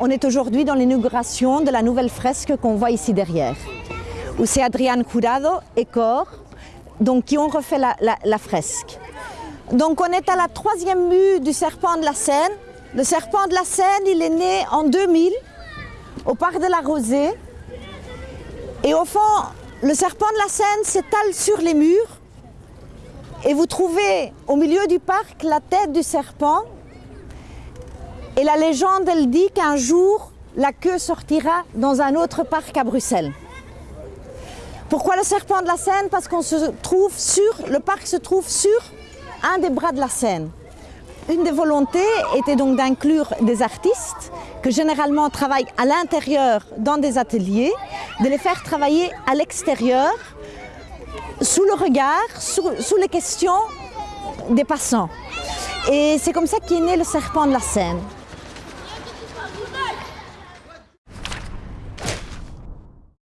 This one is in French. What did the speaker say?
on est aujourd'hui dans l'inauguration de la nouvelle fresque qu'on voit ici derrière, où c'est Adrian Curado et Cor donc, qui ont refait la, la fresque. Donc on est à la troisième mue du serpent de la Seine. Le serpent de la Seine, il est né en 2000 au parc de la Rosée. Et au fond, le serpent de la Seine s'étale sur les murs et vous trouvez au milieu du parc la tête du serpent et la légende, elle dit qu'un jour, la queue sortira dans un autre parc à Bruxelles. Pourquoi le serpent de la Seine? Parce qu'on se trouve sur, le parc se trouve sur un des bras de la Seine. Une des volontés était donc d'inclure des artistes que généralement travaillent à l'intérieur dans des ateliers, de les faire travailler à l'extérieur, sous le regard, sous, sous les questions des passants. Et c'est comme ça qu'est né le serpent de la Seine.